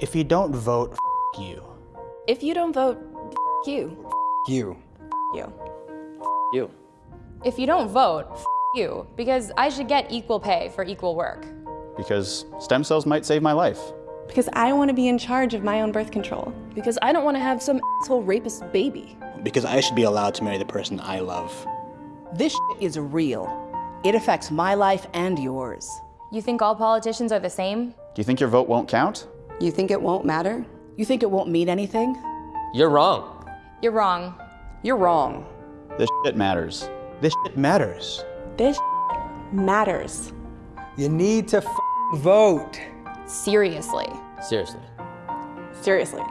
If you don't vote, f you. If you don't vote, f you. You. You. You. If you don't vote, f you. Because I should get equal pay for equal work. Because stem cells might save my life. Because I want to be in charge of my own birth control. Because I don't want to have some asshole rapist baby. Because I should be allowed to marry the person I love. This is real. It affects my life and yours. You think all politicians are the same? Do you think your vote won't count? You think it won't matter? You think it won't mean anything? You're wrong. You're wrong. You're wrong. This shit matters. This shit matters. This matters. You need to vote. Seriously. Seriously. Seriously.